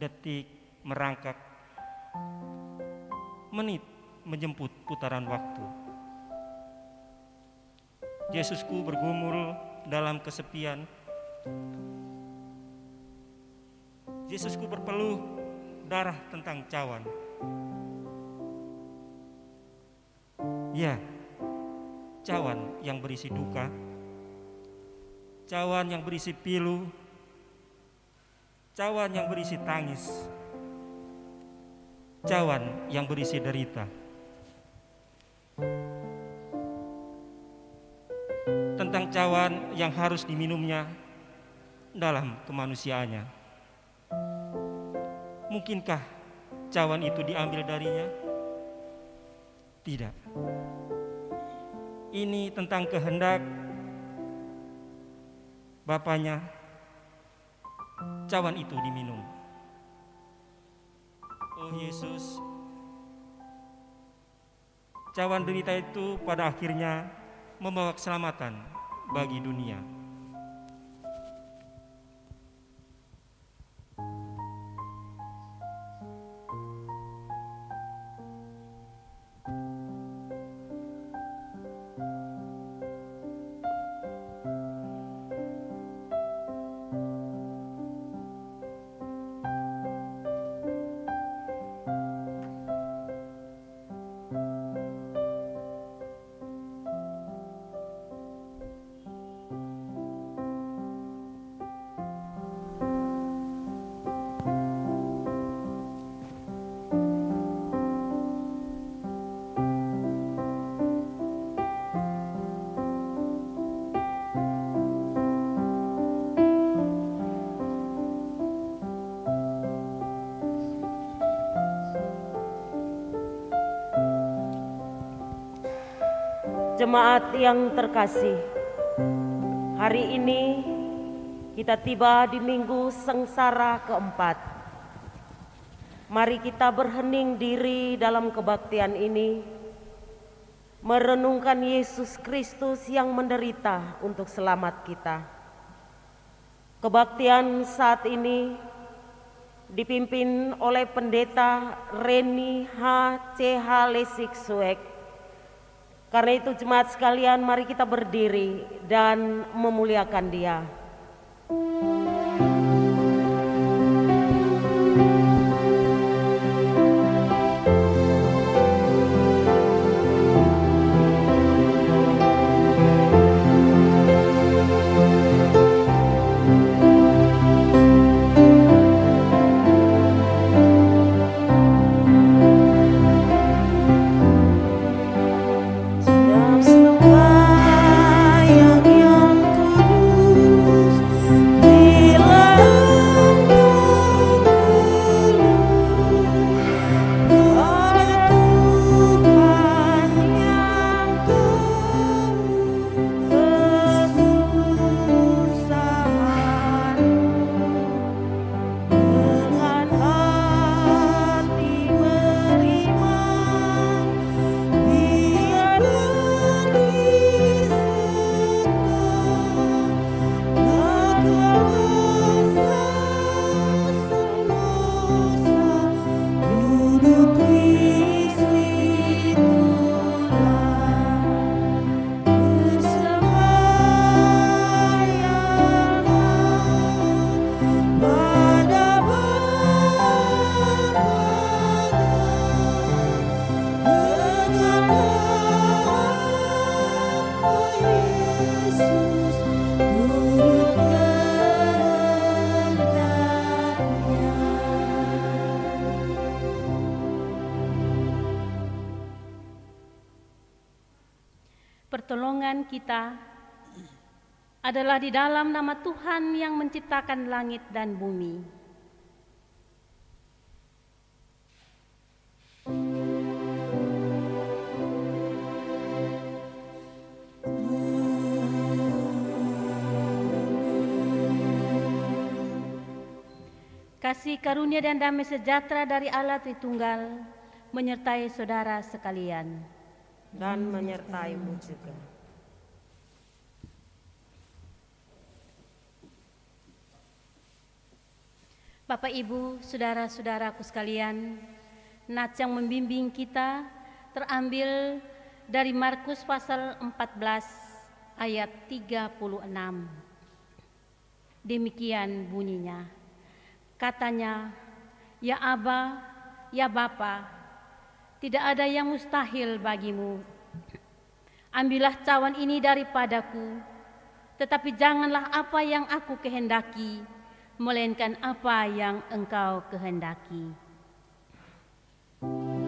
detik merangkak, menit menjemput putaran waktu. Yesusku bergumul dalam kesepian. Yesusku berpeluh darah tentang cawan. Ya, cawan yang berisi duka, cawan yang berisi pilu, cawan yang berisi tangis, cawan yang berisi derita. Tentang cawan yang harus diminumnya dalam kemanusiaannya. Mungkinkah cawan itu diambil darinya? Tidak. Ini tentang kehendak Bapaknya cawan itu diminum. Oh Yesus, cawan derita itu pada akhirnya membawa keselamatan bagi dunia. Jemaat yang terkasih, hari ini kita tiba di minggu sengsara keempat. Mari kita berhening diri dalam kebaktian ini, merenungkan Yesus Kristus yang menderita untuk selamat kita. Kebaktian saat ini dipimpin oleh Pendeta Reni H. C. H. Lesik Suek karena itu jemaat sekalian mari kita berdiri dan memuliakan dia. Pertolongan kita adalah di dalam nama Tuhan yang menciptakan langit dan bumi. Kasih karunia dan damai sejahtera dari Allah Tritunggal menyertai saudara sekalian. Dan menyertaimu juga. Bapak Ibu, saudara-saudaraku sekalian, nats yang membimbing kita terambil dari Markus pasal 14 ayat 36. Demikian bunyinya. Katanya, "Ya Aba, ya Bapa, tidak ada yang mustahil bagimu. Ambillah cawan ini daripadaku, tetapi janganlah apa yang aku kehendaki, melainkan apa yang engkau kehendaki." Di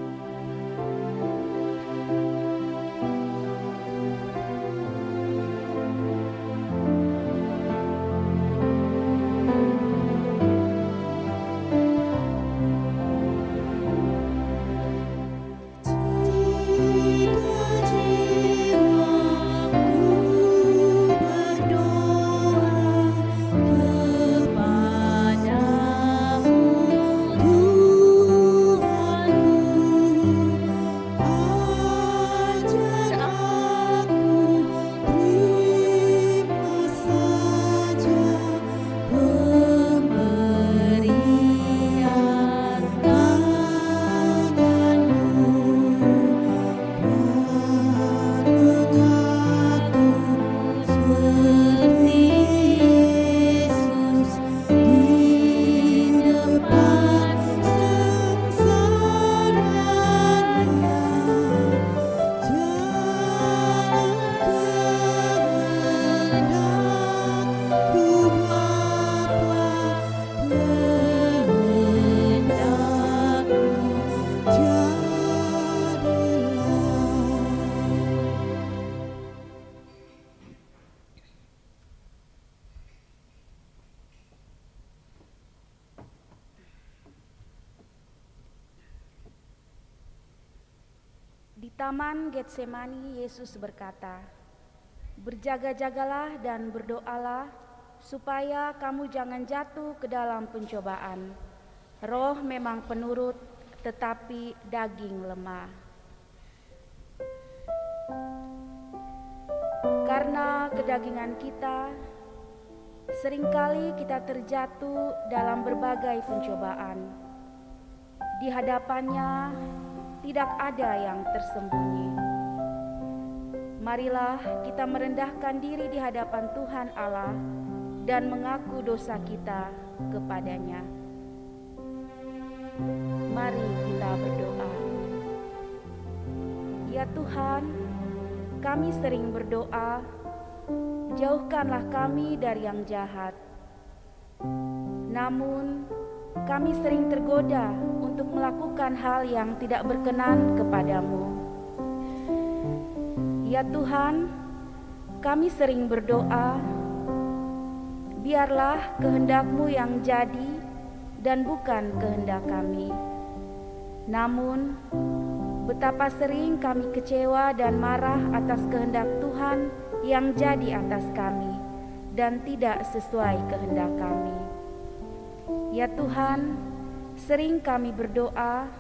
taman Getsemani Yesus berkata, "Berjaga-jagalah dan berdoalah supaya kamu jangan jatuh ke dalam pencobaan. Roh memang penurut, tetapi daging lemah." Karena kedagingan kita, sering kali kita terjatuh dalam berbagai pencobaan. Di hadapannya tidak ada yang tersembunyi. Marilah kita merendahkan diri di hadapan Tuhan Allah dan mengaku dosa kita kepadanya. Mari kita berdoa. Ya Tuhan, kami sering berdoa, jauhkanlah kami dari yang jahat. Namun, kami sering tergoda untuk melakukan hal yang tidak berkenan kepadamu. Ya Tuhan, kami sering berdoa, biarlah kehendakmu yang jadi dan bukan kehendak kami. Namun, betapa sering kami kecewa dan marah atas kehendak Tuhan yang jadi atas kami dan tidak sesuai kehendak kami. Ya Tuhan, sering kami berdoa,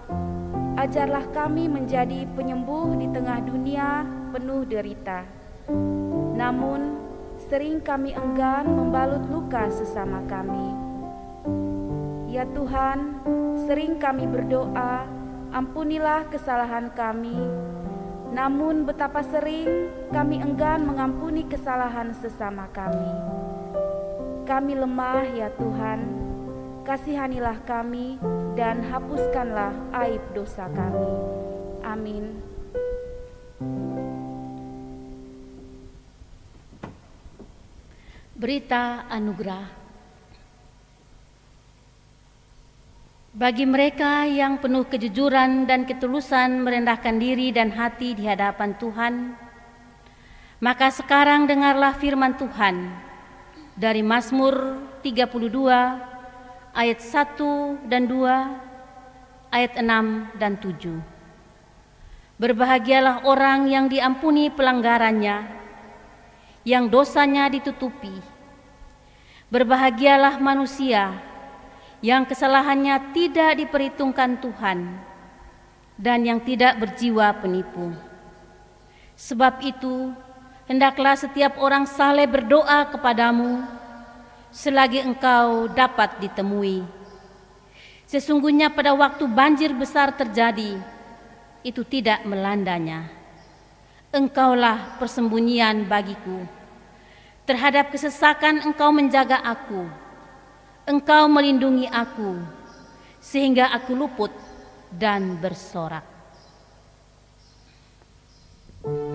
ajarlah kami menjadi penyembuh di tengah dunia penuh derita. Namun, sering kami enggan membalut luka sesama kami. Ya Tuhan, sering kami berdoa, ampunilah kesalahan kami. Namun betapa sering kami enggan mengampuni kesalahan sesama kami. Kami lemah ya Tuhan, kasihanilah kami dan hapuskanlah aib dosa kami. Amin. Berita anugerah Bagi mereka yang penuh kejujuran dan ketulusan merendahkan diri dan hati di hadapan Tuhan, maka sekarang dengarlah firman Tuhan dari Mazmur 32 ayat 1 dan 2, ayat 6 dan 7. Berbahagialah orang yang diampuni pelanggarannya, yang dosanya ditutupi. Berbahagialah manusia yang kesalahannya tidak diperhitungkan Tuhan dan yang tidak berjiwa penipu. Sebab itu, hendaklah setiap orang saleh berdoa kepadamu selagi engkau dapat ditemui. Sesungguhnya pada waktu banjir besar terjadi, itu tidak melandanya. Engkaulah persembunyian bagiku. Terhadap kesesakan engkau menjaga aku. Engkau melindungi aku, sehingga aku luput dan bersorak. Bapak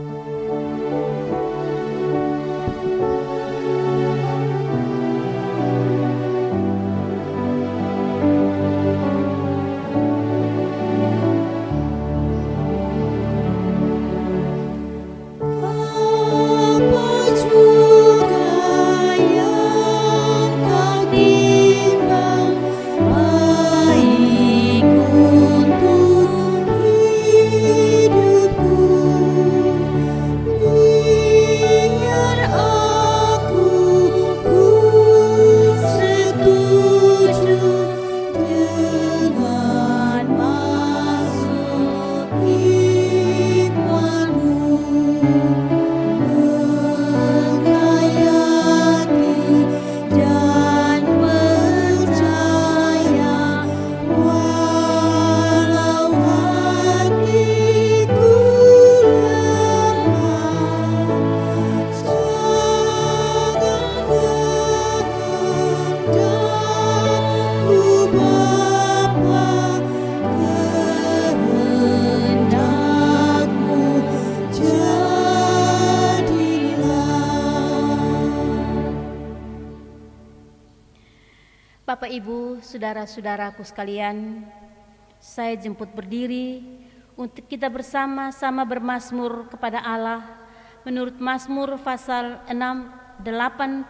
saudara-saudaraku sekalian, saya jemput berdiri untuk kita bersama-sama bermasmur kepada Allah menurut Mazmur pasal 6 86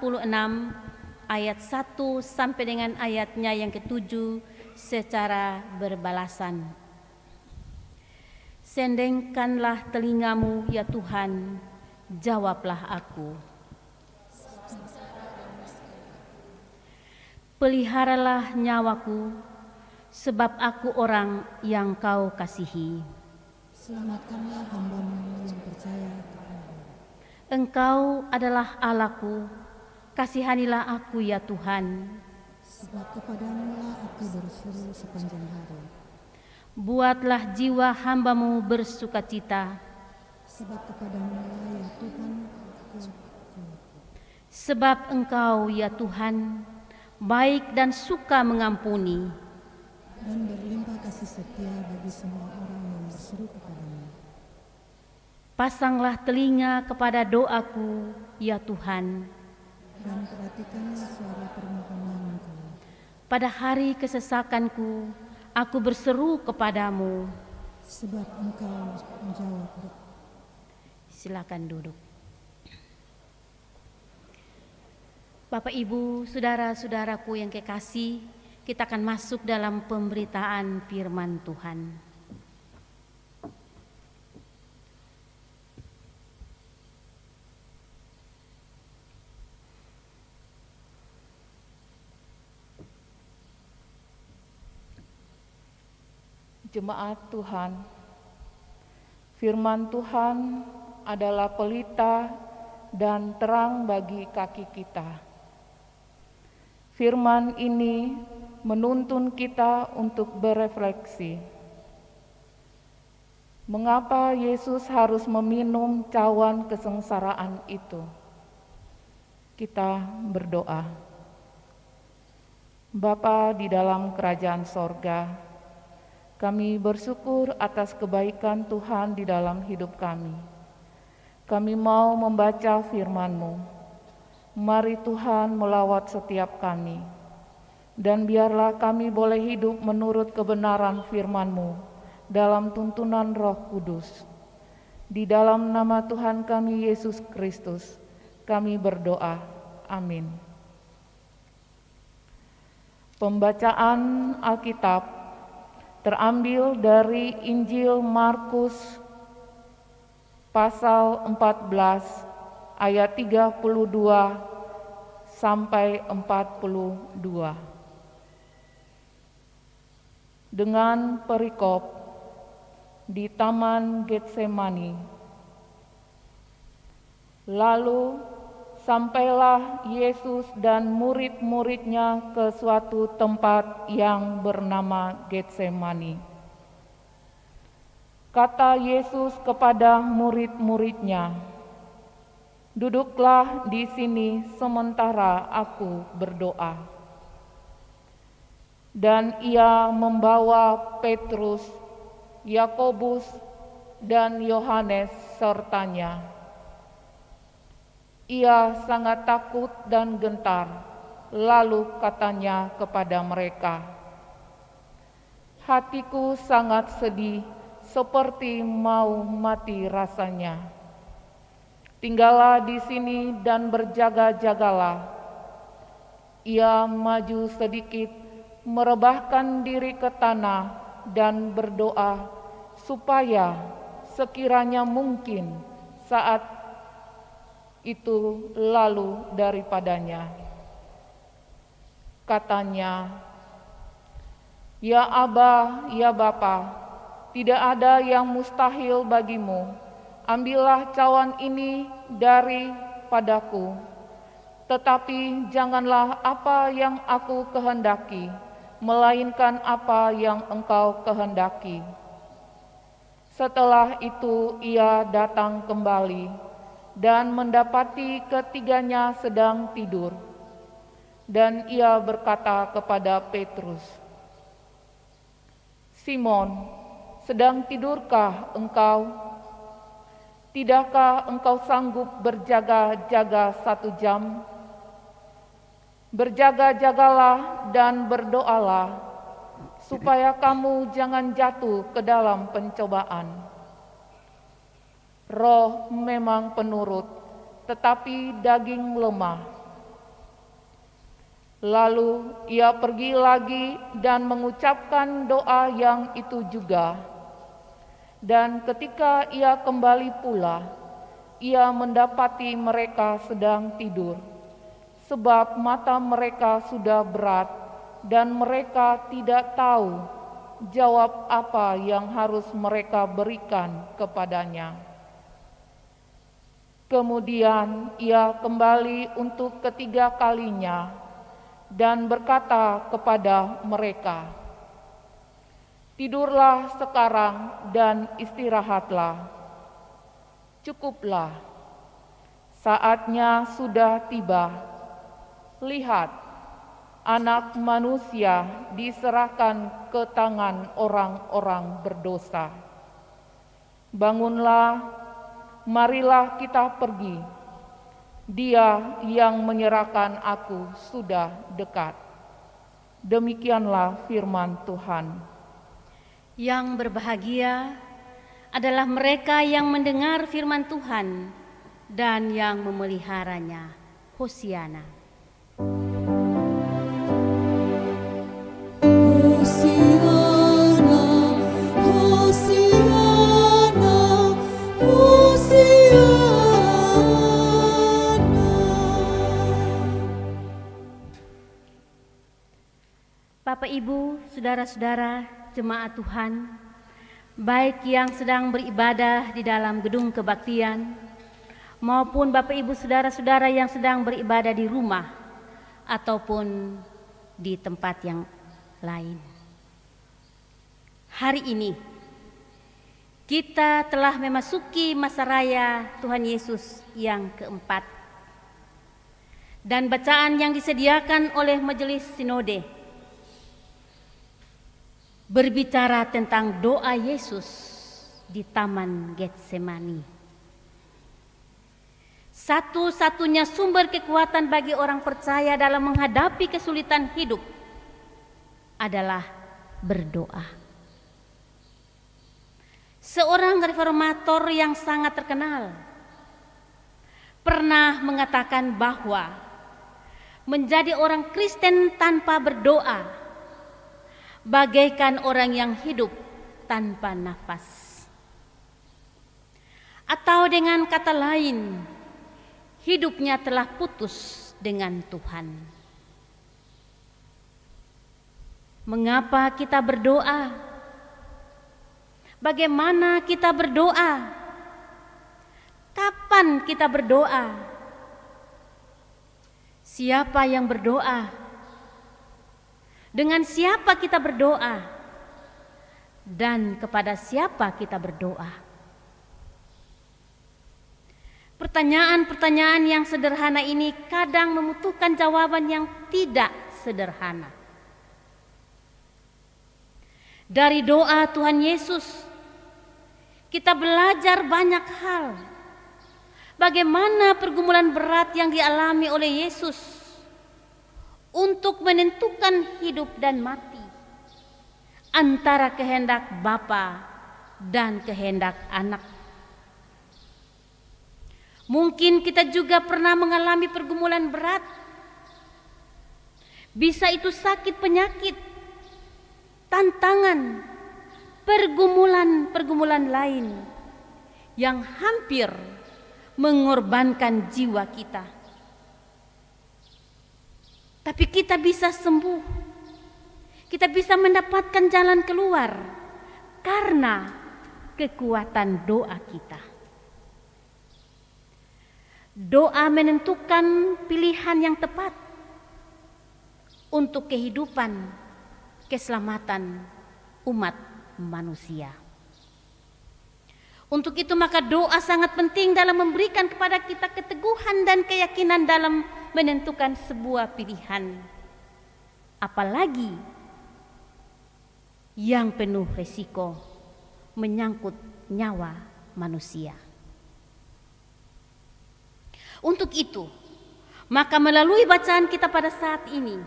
ayat 1 sampai dengan ayatnya yang ketujuh secara berbalasan. Sendengkanlah telingamu ya Tuhan, jawablah aku. Peliharalah nyawaku, sebab aku orang yang kau kasihi. Selamatkanlah hambamu yang percaya Engkau adalah Allahku, kasihanilah aku ya Tuhan. Sebab kepadamu aku berseru sepanjang hari. Buatlah jiwa hambamu bersukacita. Sebab kepadamu ya Tuhan aku Sebab engkau ya Tuhan, baik dan suka mengampuni, dan berlimpah kasih setia bagi semua orang yang berseru kepadamu. pasanglah telinga kepada doaku, ya Tuhan. Dan perhatikanlah suara permohonanku. Pada hari kesesakanku, aku berseru kepadamu. Sebab engkau menjawab. Silakan duduk. Bapak, Ibu, saudara-saudaraku yang kekasih, kita akan masuk dalam pemberitaan firman Tuhan. Jemaat Tuhan, firman Tuhan adalah pelita dan terang bagi kaki kita. Firman ini menuntun kita untuk berefleksi. Mengapa Yesus harus meminum cawan kesengsaraan itu? Kita berdoa. Bapa di dalam kerajaan sorga, kami bersyukur atas kebaikan Tuhan di dalam hidup kami. Kami mau membaca firman-Mu. Mari Tuhan melawat setiap kami. Dan biarlah kami boleh hidup menurut kebenaran firman-Mu dalam tuntunan roh kudus. Di dalam nama Tuhan kami Yesus Kristus, kami berdoa. Amin. Pembacaan Alkitab terambil dari Injil Markus pasal 14 ayat 32 sampai 42. Dengan perikop di Taman Getsemani. Lalu sampailah Yesus dan murid-muridnya ke suatu tempat yang bernama Getsemani. Kata Yesus kepada murid-muridnya, "Duduklah di sini sementara aku berdoa." Dan ia membawa Petrus, Yakobus, dan Yohanes sertanya ia sangat takut dan gentar, lalu katanya kepada mereka, "Hatiku sangat sedih, seperti mau mati rasanya. Tinggallah di sini dan berjaga-jagalah." Ia maju sedikit, merebahkan diri ke tanah, dan berdoa supaya sekiranya mungkin saat itu lalu daripadanya. Katanya, Ya Aba, ya Bapa, tidak ada yang mustahil bagimu. Ambillah cawan ini daripadaku. Tetapi janganlah apa yang aku kehendaki, melainkan apa yang engkau kehendaki. Setelah itu ia datang kembali dan mendapati ketiganya sedang tidur. Dan ia berkata kepada Petrus, "Simon, sedang tidurkah engkau? Tidakkah engkau sanggup berjaga-jaga satu jam? Berjaga-jagalah dan berdoalah, supaya kamu jangan jatuh ke dalam pencobaan." Roh memang penurut, tetapi daging lemah. Lalu ia pergi lagi dan mengucapkan doa yang itu juga. Dan ketika ia kembali pula, ia mendapati mereka sedang tidur, sebab mata mereka sudah berat dan mereka tidak tahu jawab apa yang harus mereka berikan kepadanya. Kemudian ia kembali untuk ketiga kalinya dan berkata kepada mereka, "Tidurlah sekarang dan istirahatlah. Cukuplah, saatnya sudah tiba. Lihat, Anak Manusia diserahkan ke tangan orang-orang berdosa. Bangunlah." marilah kita pergi. Dia yang menyerahkan aku sudah dekat. Demikianlah firman Tuhan. Yang berbahagia adalah mereka yang mendengar firman Tuhan dan yang memeliharanya. Hosiana. Bapak Ibu, saudara-saudara, jemaat Tuhan, baik yang sedang beribadah di dalam gedung kebaktian maupun Bapak Ibu saudara-saudara yang sedang beribadah di rumah ataupun di tempat yang lain. Hari ini kita telah memasuki masa raya Tuhan Yesus yang keempat. Dan bacaan yang disediakan oleh Majelis Sinode berbicara tentang doa Yesus di Taman Getsemani. Satu-satunya sumber kekuatan bagi orang percaya dalam menghadapi kesulitan hidup adalah berdoa. Seorang reformator yang sangat terkenal pernah mengatakan bahwa menjadi orang Kristen tanpa berdoa bagaikan orang yang hidup tanpa nafas. Atau dengan kata lain, hidupnya telah putus dengan Tuhan. Mengapa kita berdoa? Bagaimana kita berdoa? Kapan kita berdoa? Siapa yang berdoa? Dengan siapa kita berdoa? Dan kepada siapa kita berdoa? Pertanyaan-pertanyaan yang sederhana ini kadang membutuhkan jawaban yang tidak sederhana. Dari doa Tuhan Yesus, kita belajar banyak hal bagaimana pergumulan berat yang dialami oleh Yesus untuk menentukan hidup dan mati antara kehendak Bapa dan kehendak anak. Mungkin kita juga pernah mengalami pergumulan berat. Bisa itu sakit penyakit, tantangan, pergumulan-pergumulan lain yang hampir mengorbankan jiwa kita. Tapi kita bisa sembuh. Kita bisa mendapatkan jalan keluar karena kekuatan doa kita. Doa menentukan pilihan yang tepat untuk kehidupan, keselamatan umat manusia. Untuk itu maka doa sangat penting dalam memberikan kepada kita keteguhan dan keyakinan dalam menentukan sebuah pilihan. Apalagi yang penuh resiko menyangkut nyawa manusia. Untuk itu, maka melalui bacaan kita pada saat ini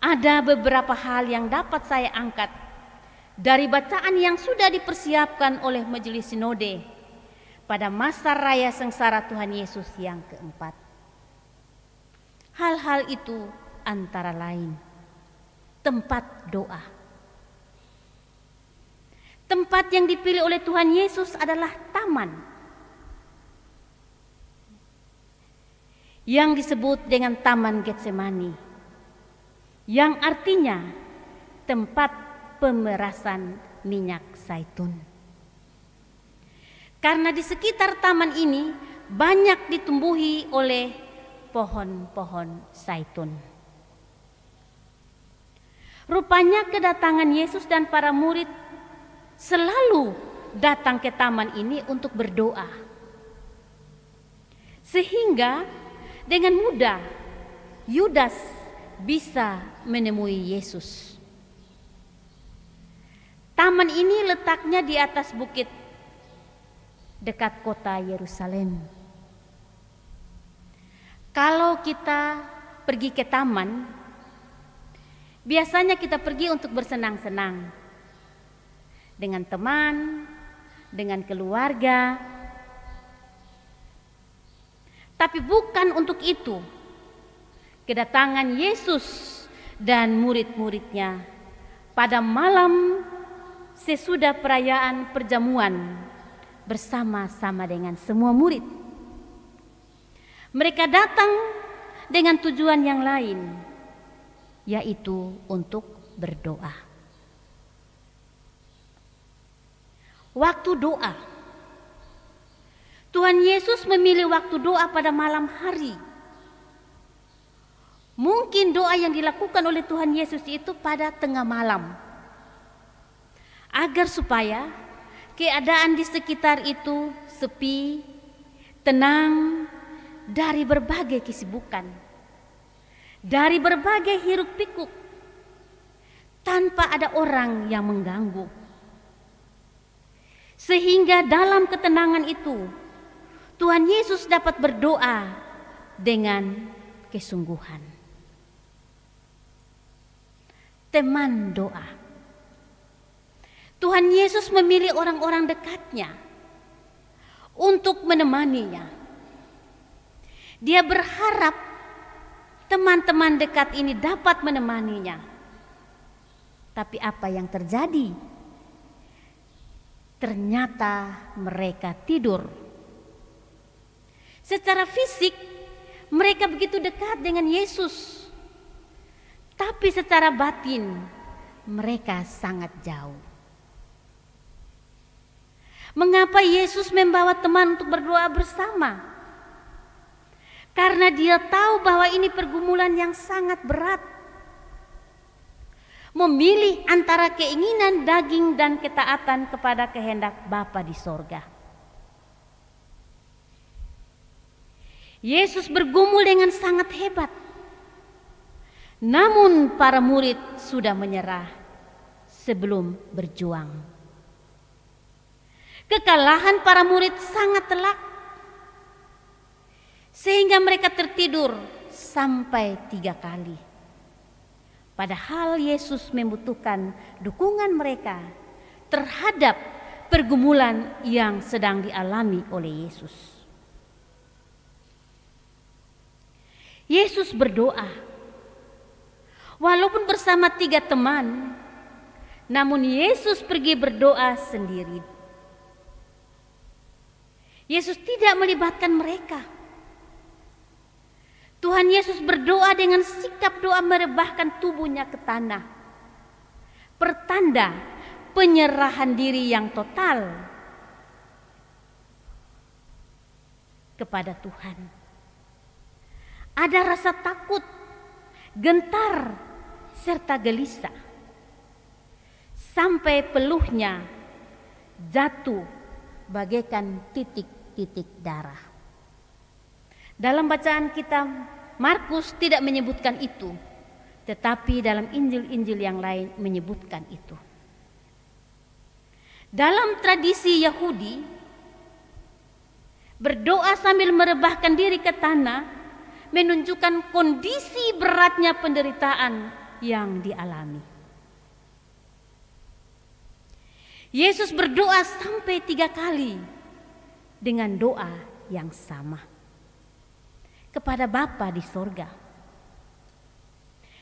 ada beberapa hal yang dapat saya angkat dari bacaan yang sudah dipersiapkan oleh Majelis Sinode pada masa raya sengsara Tuhan Yesus yang keempat. Hal-hal itu antara lain tempat doa. Tempat yang dipilih oleh Tuhan Yesus adalah taman yang disebut dengan Taman Getsemani, yang artinya tempat pemerasan minyak zaitun. Karena di sekitar taman ini banyak ditumbuhi oleh pohon-pohon zaitun. Rupanya kedatangan Yesus dan para murid selalu datang ke taman ini untuk berdoa. Sehingga dengan mudah Yudas bisa menemui Yesus. Taman ini letaknya di atas bukit dekat kota Yerusalem. Kalau kita pergi ke taman, biasanya kita pergi untuk bersenang-senang dengan teman, dengan keluarga. Tapi bukan untuk itu. Kedatangan Yesus dan murid-muridnya pada malam sesudah perayaan perjamuan bersama-sama dengan semua murid. Mereka datang dengan tujuan yang lain, yaitu untuk berdoa. Waktu doa, Tuhan Yesus memilih waktu doa pada malam hari. Mungkin doa yang dilakukan oleh Tuhan Yesus itu pada tengah malam agar supaya keadaan di sekitar itu sepi, tenang dari berbagai kesibukan, dari berbagai hiruk pikuk, tanpa ada orang yang mengganggu. Sehingga dalam ketenangan itu, Tuhan Yesus dapat berdoa dengan kesungguhan. Teman doa. Tuhan Yesus memilih orang-orang dekatnya untuk menemaninya. Dia berharap teman-teman dekat ini dapat menemaninya. Tapi apa yang terjadi? Ternyata mereka tidur. Secara fisik mereka begitu dekat dengan Yesus. Tapi secara batin mereka sangat jauh. Mengapa Yesus membawa teman untuk berdoa bersama? Karena dia tahu bahwa ini pergumulan yang sangat berat. Memilih antara keinginan daging dan ketaatan kepada kehendak Bapa di sorga. Yesus bergumul dengan sangat hebat. Namun para murid sudah menyerah sebelum berjuang. Kekalahan para murid sangat telak sehingga mereka tertidur sampai tiga kali. Padahal Yesus membutuhkan dukungan mereka terhadap pergumulan yang sedang dialami oleh Yesus. Yesus berdoa, walaupun bersama tiga teman, namun Yesus pergi berdoa sendiri. Yesus tidak melibatkan mereka. Tuhan Yesus berdoa dengan sikap doa merebahkan tubuhnya ke tanah. Pertanda penyerahan diri yang total kepada Tuhan. Ada rasa takut, gentar, serta gelisah. Sampai peluhnya jatuh bagaikan titik-titik darah. Dalam bacaan kita, Markus tidak menyebutkan itu, tetapi dalam Injil-Injil yang lain menyebutkan itu. Dalam tradisi Yahudi, berdoa sambil merebahkan diri ke tanah menunjukkan kondisi beratnya penderitaan yang dialami. Yesus berdoa sampai tiga kali dengan doa yang sama kepada Bapa di sorga.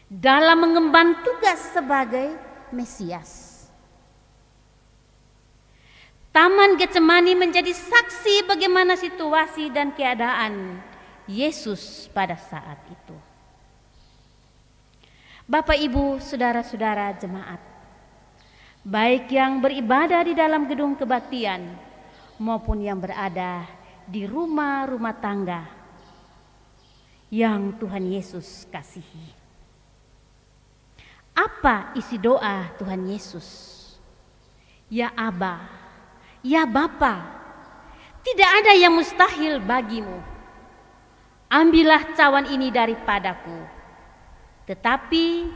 Dalam mengemban tugas sebagai Mesias. Taman Getsemani menjadi saksi bagaimana situasi dan keadaan Yesus pada saat itu. Bapak, Ibu, saudara-saudara jemaat, baik yang beribadah di dalam gedung kebaktian maupun yang berada di rumah-rumah tangga yang Tuhan Yesus kasihi. Apa isi doa Tuhan Yesus? Ya Aba, ya Bapa, tidak ada yang mustahil bagimu. Ambillah cawan ini daripadaku. Tetapi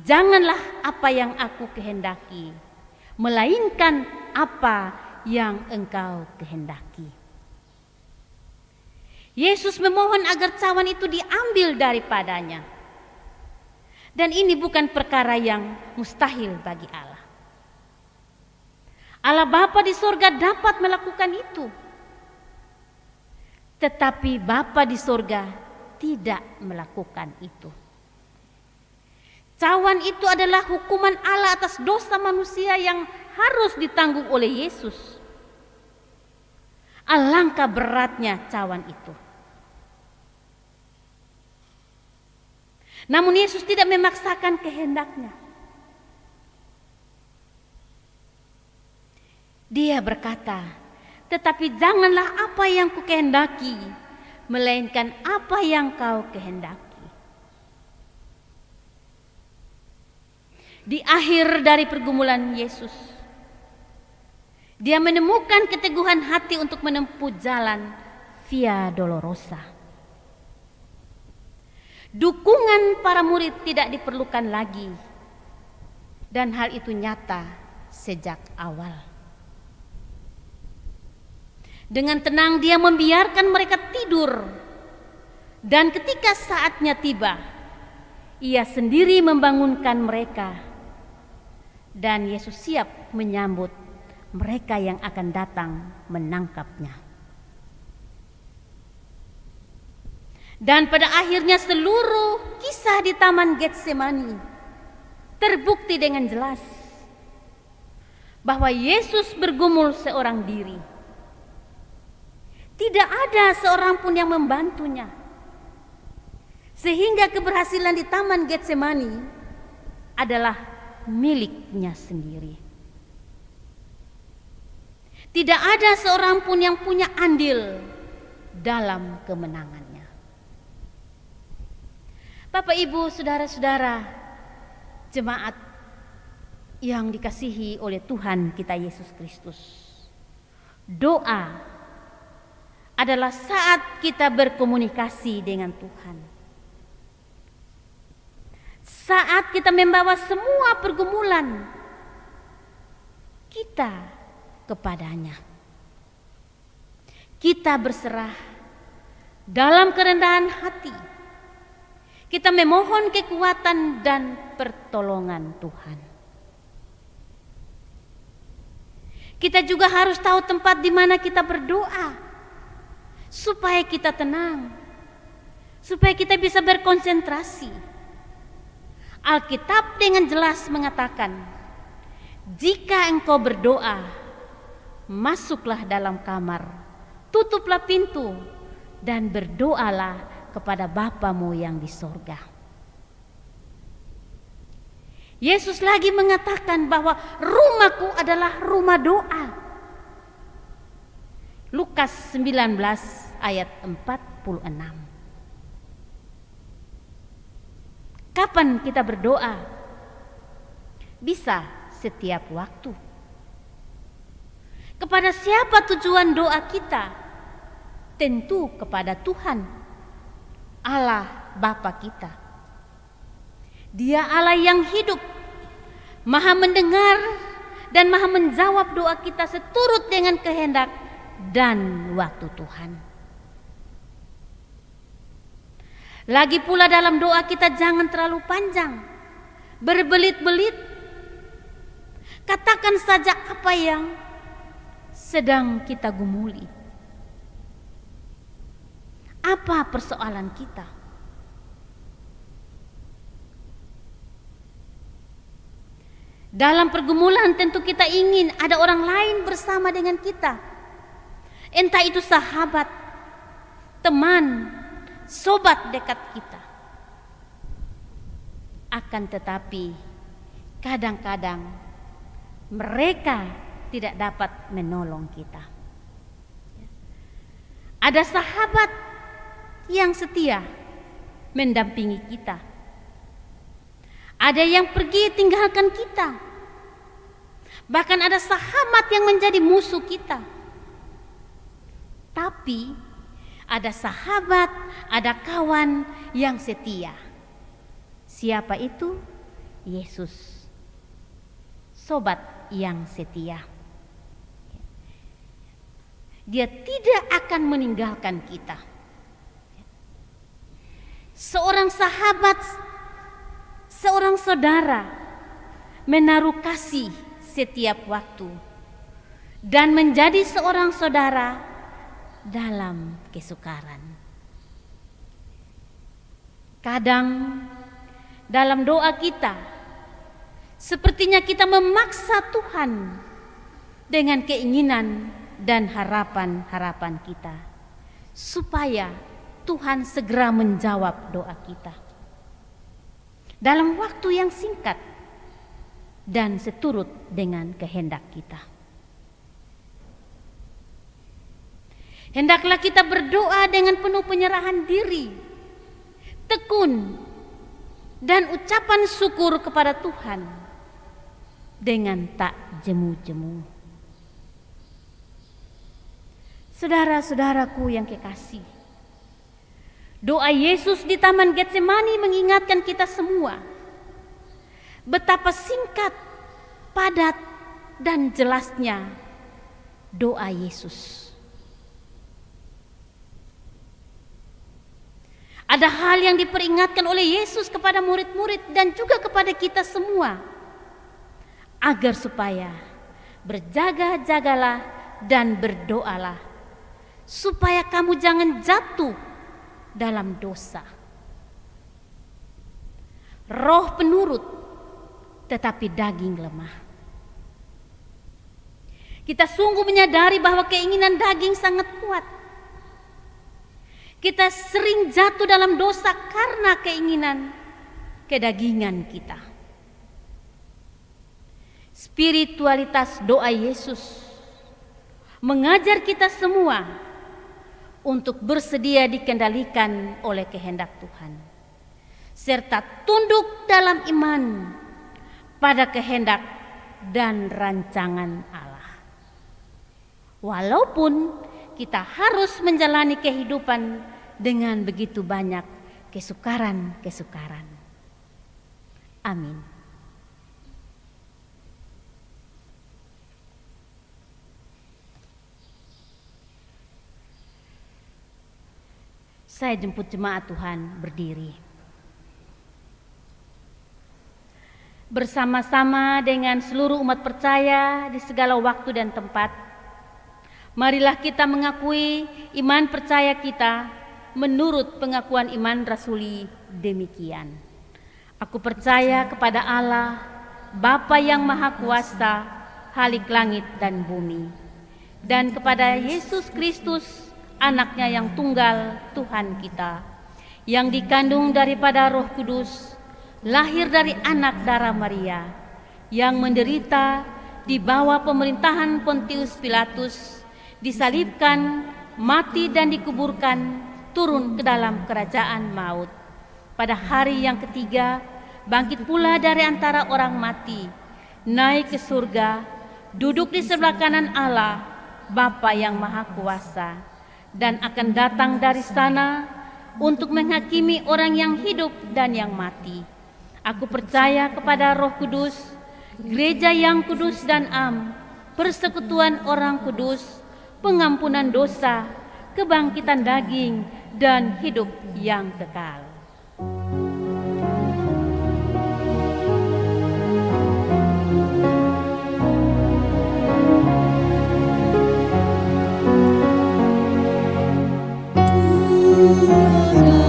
janganlah apa yang aku kehendaki, melainkan apa yang engkau kehendaki. Yesus memohon agar cawan itu diambil daripadanya. Dan ini bukan perkara yang mustahil bagi Allah. Allah Bapa di sorga dapat melakukan itu. Tetapi Bapa di sorga tidak melakukan itu. Cawan itu adalah hukuman Allah atas dosa manusia yang harus ditanggung oleh Yesus. Alangkah beratnya cawan itu. Namun Yesus tidak memaksakan kehendaknya. Dia berkata, tetapi janganlah apa yang ku kehendaki, melainkan apa yang kau kehendaki. Di akhir dari pergumulan Yesus, dia menemukan keteguhan hati untuk menempuh jalan via dolorosa. Dukungan para murid tidak diperlukan lagi. Dan hal itu nyata sejak awal. Dengan tenang dia membiarkan mereka tidur. Dan ketika saatnya tiba, ia sendiri membangunkan mereka. Dan Yesus siap menyambut mereka yang akan datang menangkapnya. Dan pada akhirnya seluruh kisah di Taman Getsemani terbukti dengan jelas bahwa Yesus bergumul seorang diri. Tidak ada seorang pun yang membantunya. Sehingga keberhasilan di Taman Getsemani adalah miliknya sendiri. Tidak ada seorang pun yang punya andil dalam kemenangannya. Bapak, Ibu, saudara-saudara, jemaat yang dikasihi oleh Tuhan kita Yesus Kristus. Doa adalah saat kita berkomunikasi dengan Tuhan. Saat kita membawa semua pergumulan kita kepadanya. Kita berserah dalam kerendahan hati. Kita memohon kekuatan dan pertolongan Tuhan. Kita juga harus tahu tempat di mana kita berdoa supaya kita tenang, supaya kita bisa berkonsentrasi. Alkitab dengan jelas mengatakan, "Jika engkau berdoa, masuklah dalam kamar, tutuplah pintu, dan berdoalah kepada Bapamu yang di sorga." Yesus lagi mengatakan bahwa rumahku adalah rumah doa. Lukas 19 ayat 46. Kapan kita berdoa? Bisa setiap waktu. Kepada siapa tujuan doa kita? Tentu kepada Tuhan, Allah Bapa kita. Dia Allah yang hidup, maha mendengar dan maha menjawab doa kita seturut dengan kehendak dan waktu Tuhan. Lagi pula dalam doa kita jangan terlalu panjang, berbelit-belit. Katakan saja apa yang sedang kita gumuli. Apa persoalan kita? Dalam pergumulan tentu kita ingin ada orang lain bersama dengan kita. Entah itu sahabat, teman, sobat dekat kita. Akan tetapi kadang-kadang mereka tidak dapat menolong kita. Ada sahabat yang setia mendampingi kita ada yang pergi tinggalkan kita. Bahkan ada sahabat yang menjadi musuh kita. Tapi ada sahabat, ada kawan yang setia. Siapa itu? Yesus. Sobat yang setia. Dia tidak akan meninggalkan kita. Seorang sahabat seorang saudara menaruh kasih setiap waktu dan menjadi seorang saudara dalam kesukaran. Kadang dalam doa kita sepertinya kita memaksa Tuhan dengan keinginan dan harapan-harapan kita supaya Tuhan segera menjawab doa kita dalam waktu yang singkat dan seturut dengan kehendak kita. Hendaklah kita berdoa dengan penuh penyerahan diri, tekun, dan ucapan syukur kepada Tuhan dengan tak jemu-jemu. Saudara-saudaraku yang kekasih, Doa Yesus di Taman Getsemani mengingatkan kita semua betapa singkat, padat, dan jelasnya doa Yesus. Ada hal yang diperingatkan oleh Yesus kepada murid-murid dan juga kepada kita semua agar supaya berjaga-jagalah dan berdoalah supaya kamu jangan jatuh dalam dosa. Roh penurut, tetapi daging lemah. Kita sungguh menyadari bahwa keinginan daging sangat kuat. Kita sering jatuh dalam dosa karena keinginan kedagingan kita. Spiritualitas doa Yesus mengajar kita semua untuk bersedia dikendalikan oleh kehendak Tuhan. serta tunduk dalam iman pada kehendak dan rancangan Allah. Walaupun kita harus menjalani kehidupan dengan begitu banyak kesukaran-kesukaran. Amin. Saya jemput jemaat Tuhan berdiri. Bersama-sama dengan seluruh umat percaya di segala waktu dan tempat, marilah kita mengakui iman percaya kita menurut pengakuan iman rasuli demikian. Aku percaya kepada Allah, Bapa yang Maha Kuasa, Halik langit dan bumi, dan kepada Yesus Kristus, anaknya yang tunggal Tuhan kita, yang dikandung daripada roh kudus, lahir dari anak darah Maria, yang menderita di bawah pemerintahan Pontius Pilatus, disalibkan, mati dan dikuburkan, turun ke dalam kerajaan maut. Pada hari yang ketiga, bangkit pula dari antara orang mati, naik ke surga, duduk di sebelah kanan Allah, Bapa yang Maha Kuasa dan akan datang dari sana untuk menghakimi orang yang hidup dan yang mati. Aku percaya kepada Roh Kudus, gereja yang kudus dan am, persekutuan orang kudus, pengampunan dosa, kebangkitan daging, dan hidup yang kekal. Ooh.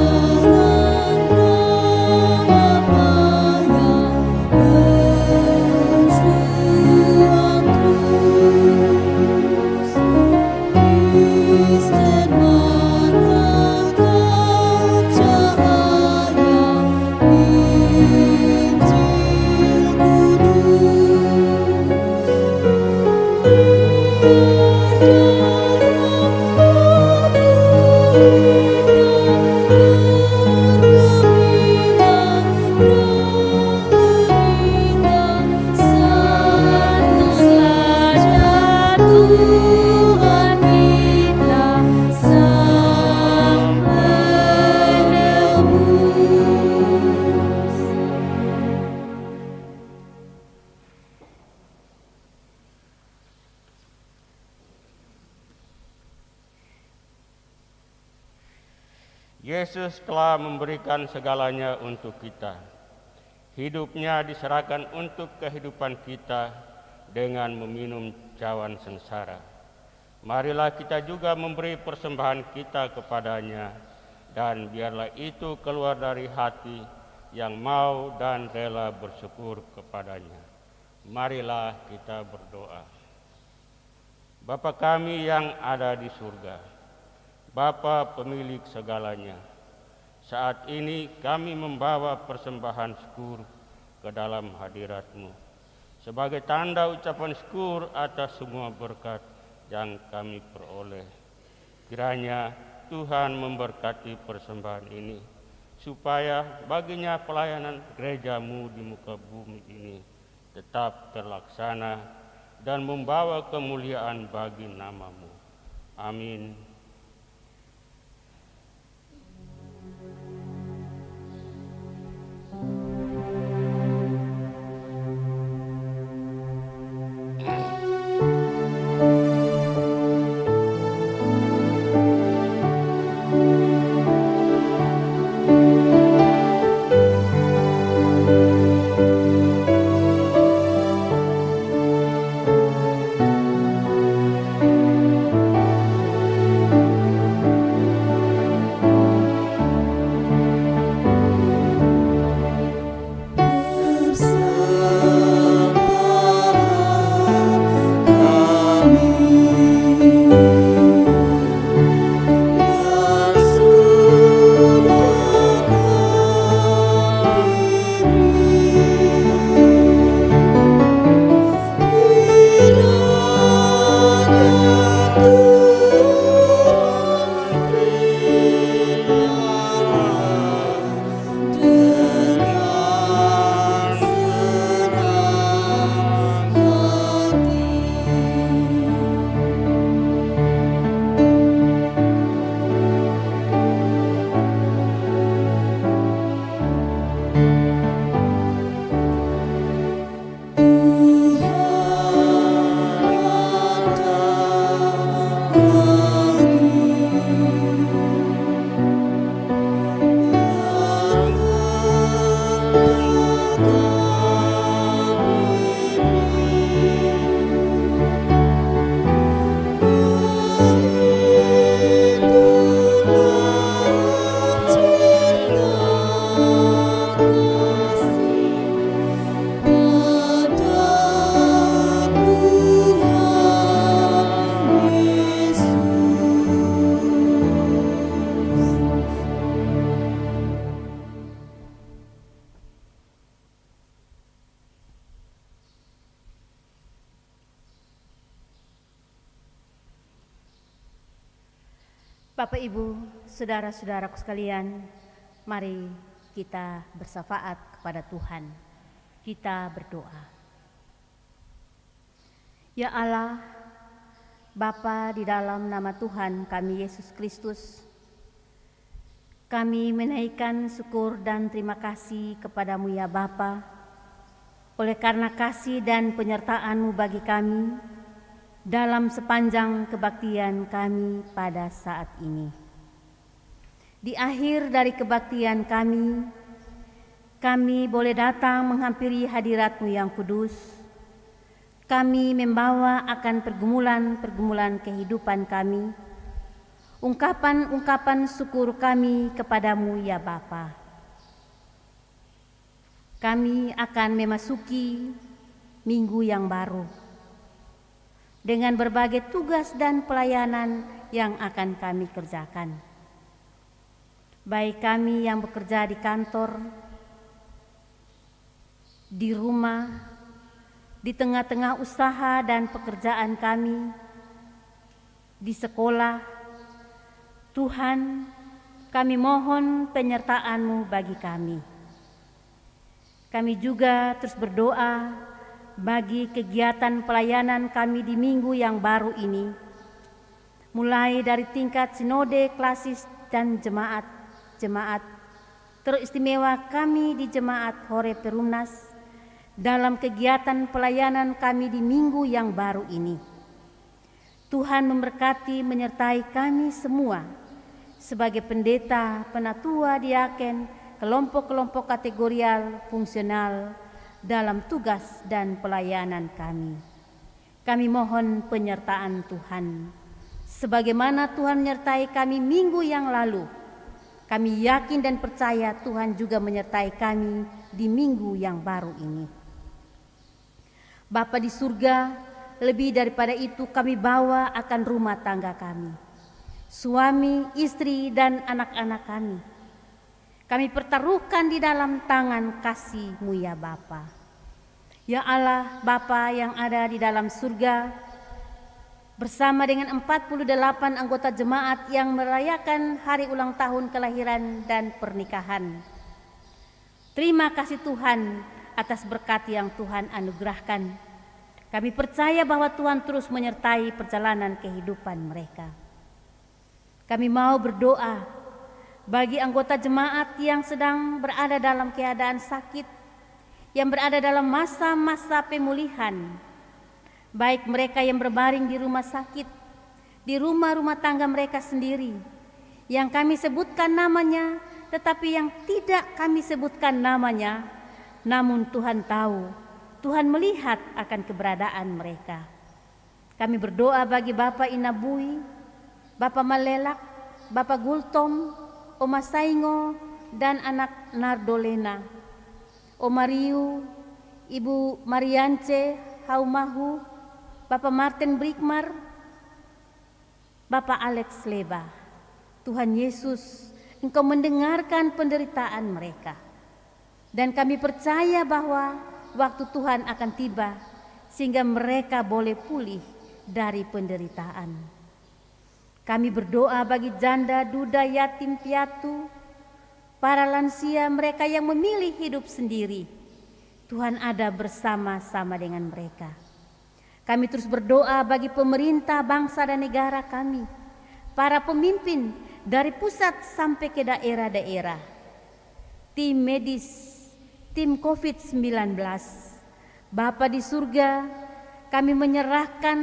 Yesus telah memberikan segalanya untuk kita. Hidupnya diserahkan untuk kehidupan kita dengan meminum cawan sengsara. Marilah kita juga memberi persembahan kita kepadanya dan biarlah itu keluar dari hati yang mau dan rela bersyukur kepadanya. Marilah kita berdoa. Bapa kami yang ada di surga, Bapa pemilik segalanya, saat ini kami membawa persembahan syukur ke dalam hadiratmu sebagai tanda ucapan syukur atas semua berkat yang kami peroleh. Kiranya Tuhan memberkati persembahan ini supaya baginya pelayanan gerejamu di muka bumi ini tetap terlaksana dan membawa kemuliaan bagi namamu. Amin. Saudara-saudaraku sekalian, mari kita bersafaat kepada Tuhan. Kita berdoa. Ya Allah, Bapa di dalam nama Tuhan kami Yesus Kristus, kami menaikkan syukur dan terima kasih kepadamu ya Bapa, oleh karena kasih dan penyertaan-Mu bagi kami, dalam sepanjang kebaktian kami pada saat ini. Di akhir dari kebaktian kami, kami boleh datang menghampiri hadiratmu yang kudus. Kami membawa akan pergumulan-pergumulan kehidupan kami, ungkapan-ungkapan syukur kami kepadamu ya Bapa. Kami akan memasuki minggu yang baru dengan berbagai tugas dan pelayanan yang akan kami kerjakan. Baik kami yang bekerja di kantor, di rumah, di tengah-tengah usaha dan pekerjaan kami, di sekolah, Tuhan, kami mohon penyertaan-Mu bagi kami. Kami juga terus berdoa bagi kegiatan pelayanan kami di minggu yang baru ini, mulai dari tingkat sinode, klasis, dan jemaat-jemaat teristimewa kami di Jemaat Hore Perumnas dalam kegiatan pelayanan kami di minggu yang baru ini. Tuhan memberkati menyertai kami semua sebagai pendeta, penatua, diaken, kelompok-kelompok kategorial, fungsional, dalam tugas dan pelayanan kami. Kami mohon penyertaan Tuhan. Sebagaimana Tuhan menyertai kami minggu yang lalu, kami yakin dan percaya Tuhan juga menyertai kami di minggu yang baru ini. Bapa di surga, lebih daripada itu kami bawa akan rumah tangga kami. Suami, istri, dan anak-anak kami kami pertaruhkan di dalam tangan kasih-Mu ya Bapa. Ya Allah, Bapa yang ada di dalam surga, bersama dengan 48 anggota jemaat yang merayakan hari ulang tahun kelahiran dan pernikahan. Terima kasih Tuhan atas berkat yang Tuhan anugerahkan. Kami percaya bahwa Tuhan terus menyertai perjalanan kehidupan mereka. Kami mau berdoa bagi anggota jemaat yang sedang berada dalam keadaan sakit, yang berada dalam masa-masa pemulihan, baik mereka yang berbaring di rumah sakit, di rumah-rumah tangga mereka sendiri, yang kami sebutkan namanya, tetapi yang tidak kami sebutkan namanya, namun Tuhan tahu, Tuhan melihat akan keberadaan mereka. Kami berdoa bagi Bapak Inabui, Bapak Malelak, Bapak Gultom, Oma Saingo dan anak Nardolena, Oma Riu, Ibu Mariance Haumahu, Bapak Martin Brikmar, Bapak Alex Leba. Tuhan Yesus, Engkau mendengarkan penderitaan mereka. Dan kami percaya bahwa waktu Tuhan akan tiba sehingga mereka boleh pulih dari penderitaan. Kami berdoa bagi janda, duda, yatim, piatu, para lansia, mereka yang memilih hidup sendiri. Tuhan ada bersama-sama dengan mereka. Kami terus berdoa bagi pemerintah, bangsa, dan negara kami, para pemimpin dari pusat sampai ke daerah-daerah, tim medis, tim COVID-19, Bapa di surga, kami menyerahkan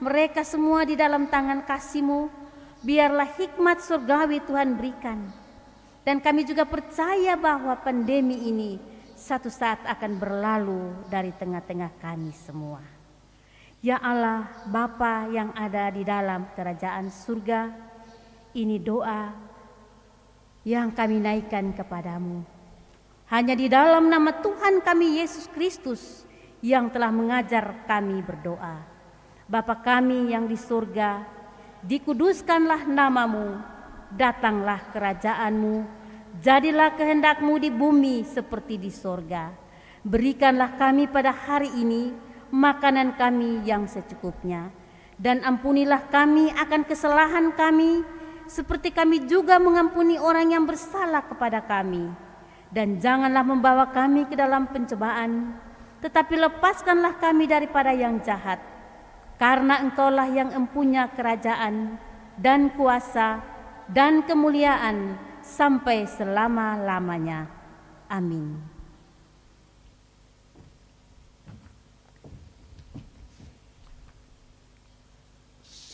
mereka semua di dalam tangan kasih-Mu. Biarlah hikmat surgawi Tuhan berikan. Dan kami juga percaya bahwa pandemi ini satu saat akan berlalu dari tengah-tengah kami semua. Ya Allah, Bapa yang ada di dalam kerajaan surga, ini doa yang kami naikkan kepadamu. Hanya di dalam nama Tuhan kami Yesus Kristus yang telah mengajar kami berdoa. Bapa kami yang di surga, dikuduskanlah namamu, datanglah kerajaanmu, jadilah kehendakmu di bumi seperti di surga. Berikanlah kami pada hari ini makanan kami yang secukupnya, dan ampunilah kami akan kesalahan kami, seperti kami juga mengampuni orang yang bersalah kepada kami. Dan janganlah membawa kami ke dalam pencobaan, tetapi lepaskanlah kami daripada yang jahat. Karena engkaulah yang empunya kerajaan dan kuasa dan kemuliaan sampai selama-lamanya. Amin.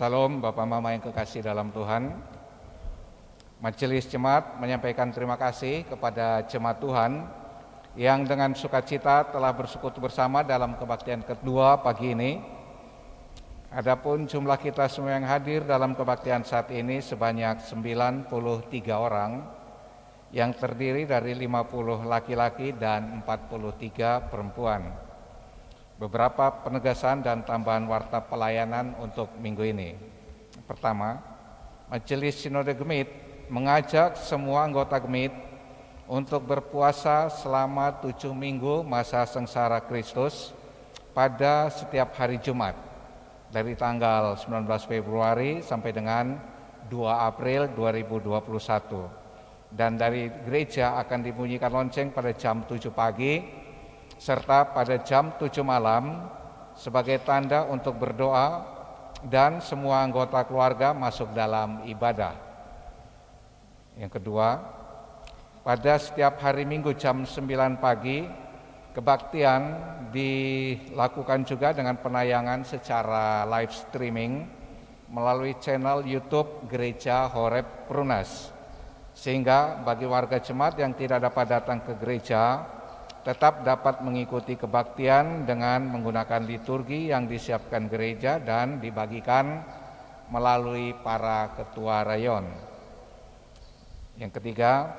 Salam Bapak Mama yang kekasih dalam Tuhan. Majelis Jemaat menyampaikan terima kasih kepada Jemaat Tuhan yang dengan sukacita telah bersekutu bersama dalam kebaktian kedua pagi ini. Adapun jumlah kita semua yang hadir dalam kebaktian saat ini sebanyak 93 orang yang terdiri dari 50 laki-laki dan 43 perempuan. Beberapa penegasan dan tambahan warta pelayanan untuk minggu ini. Pertama, Majelis Sinode Gemit mengajak semua anggota Gemit untuk berpuasa selama tujuh minggu masa sengsara Kristus pada setiap hari Jumat dari tanggal 19 Februari sampai dengan 2 April 2021 dan dari gereja akan dibunyikan lonceng pada jam 7 pagi serta pada jam 7 malam sebagai tanda untuk berdoa dan semua anggota keluarga masuk dalam ibadah. Yang kedua, pada setiap hari Minggu jam 9 pagi, kebaktian dilakukan juga dengan penayangan secara live streaming melalui channel YouTube Gereja Horeb Prunas. Sehingga bagi warga jemaat yang tidak dapat datang ke gereja, tetap dapat mengikuti kebaktian dengan menggunakan liturgi yang disiapkan gereja dan dibagikan melalui para ketua rayon. Yang ketiga,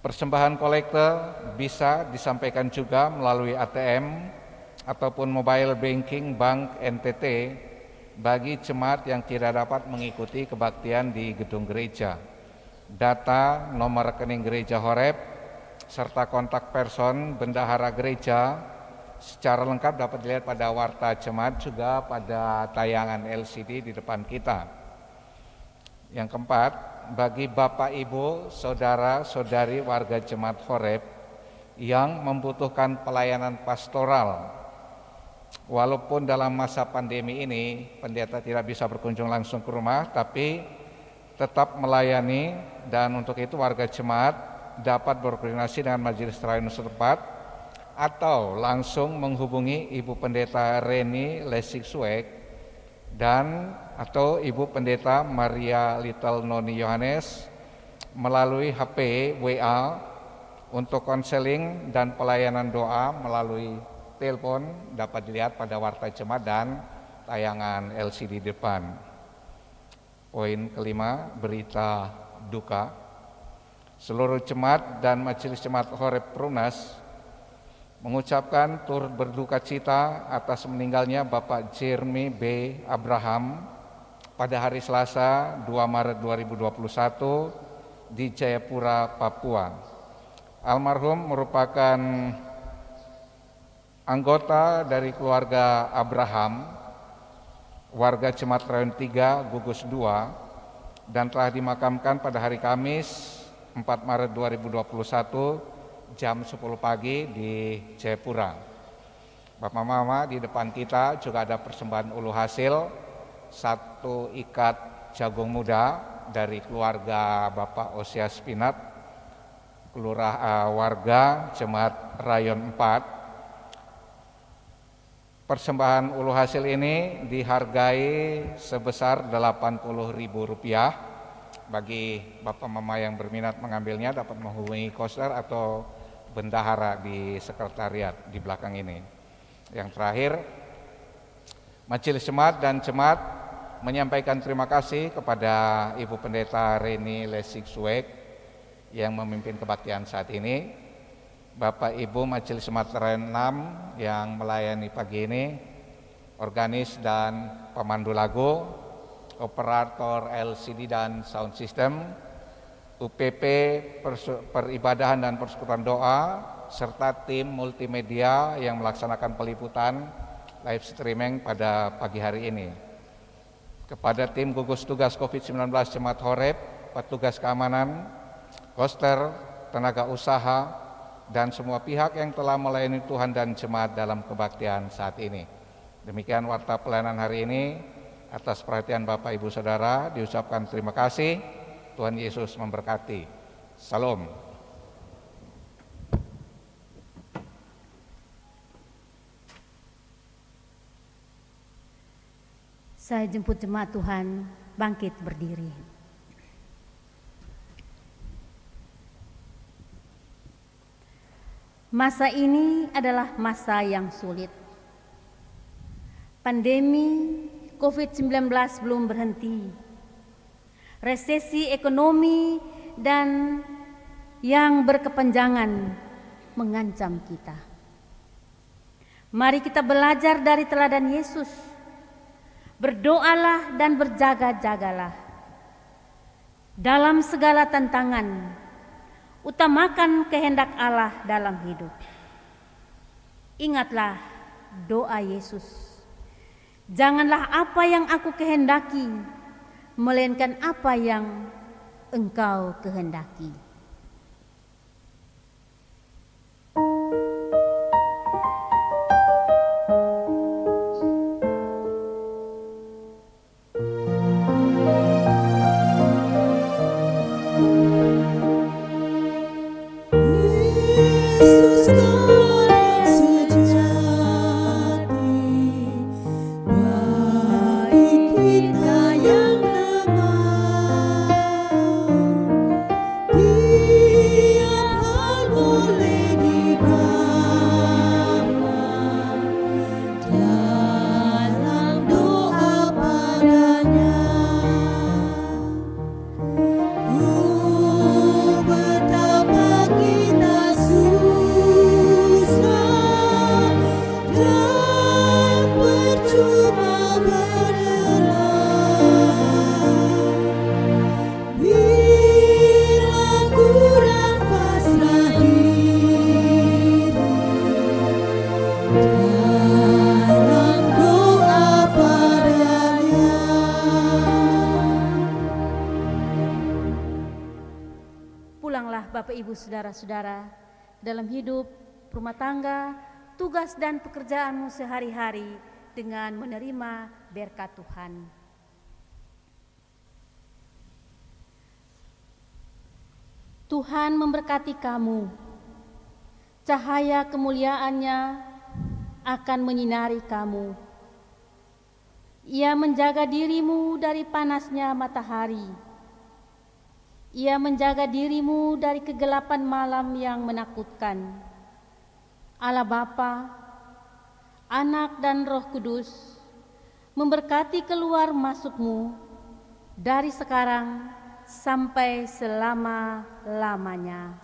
persembahan kolektor bisa disampaikan juga melalui ATM ataupun mobile banking bank NTT bagi jemaat yang tidak dapat mengikuti kebaktian di gedung gereja. Data nomor rekening gereja Horeb serta kontak person bendahara gereja secara lengkap dapat dilihat pada warta jemaat juga pada tayangan LCD di depan kita. Yang keempat, bagi Bapak Ibu, Saudara, Saudari warga Jemaat Horeb yang membutuhkan pelayanan pastoral. Walaupun dalam masa pandemi ini pendeta tidak bisa berkunjung langsung ke rumah, tapi tetap melayani dan untuk itu warga jemaat dapat berkoordinasi dengan majelis terayun setempat atau langsung menghubungi Ibu Pendeta Reni Lesik Suek dan atau Ibu Pendeta Maria Little Noni Yohanes melalui HP WA untuk konseling dan pelayanan doa melalui telepon dapat dilihat pada warta jemaat dan tayangan LCD depan. Poin kelima, berita duka. Seluruh jemaat dan majelis jemaat Horeb Prunas mengucapkan turut berduka cita atas meninggalnya Bapak Jeremy B. Abraham pada hari Selasa 2 Maret 2021 di Jayapura, Papua. Almarhum merupakan anggota dari keluarga Abraham, warga Cemat Rayon 3, Gugus 2, dan telah dimakamkan pada hari Kamis 4 Maret 2021 jam 10 pagi di Jayapura. Bapak Mama di depan kita juga ada persembahan ulu hasil satu ikat jagung muda dari keluarga Bapak Osia Spinat, kelurah uh, warga Jemaat Rayon 4. Persembahan ulu hasil ini dihargai sebesar Rp80.000 bagi Bapak Mama yang berminat mengambilnya dapat menghubungi koster atau bendahara di sekretariat di belakang ini. Yang terakhir, Majelis Jemaat dan Jemaat menyampaikan terima kasih kepada Ibu Pendeta Reni Lesik Suek yang memimpin kebaktian saat ini, Bapak Ibu Majelis Jemaat 6 yang melayani pagi ini, organis dan pemandu lagu, operator LCD dan sound system, UPP peribadahan dan persekutuan doa, serta tim multimedia yang melaksanakan peliputan live streaming pada pagi hari ini. kepada tim gugus tugas COVID-19 Jemaat Horeb, petugas keamanan, koster, tenaga usaha, dan semua pihak yang telah melayani Tuhan dan jemaat dalam kebaktian saat ini. Demikian warta pelayanan hari ini. Atas perhatian Bapak Ibu Saudara diucapkan terima kasih. Tuhan Yesus memberkati. Salam. Saya jemput jemaat Tuhan bangkit berdiri. Masa ini adalah masa yang sulit. Pandemi COVID-19 belum berhenti. Resesi ekonomi dan yang berkepanjangan mengancam kita. Mari kita belajar dari teladan Yesus. Berdoalah dan berjaga-jagalah. Dalam segala tantangan, utamakan kehendak Allah dalam hidup. Ingatlah doa Yesus. Janganlah apa yang aku kehendaki, melainkan apa yang engkau kehendaki. Saudara-saudara dalam hidup, rumah tangga, tugas dan pekerjaanmu sehari-hari dengan menerima berkat Tuhan. Tuhan memberkati kamu. Cahaya kemuliaannya akan menyinari kamu. Ia menjaga dirimu dari panasnya matahari. Ia menjaga dirimu dari kegelapan malam yang menakutkan. Allah Bapa, Anak dan Roh Kudus memberkati keluar masukmu dari sekarang sampai selama-lamanya.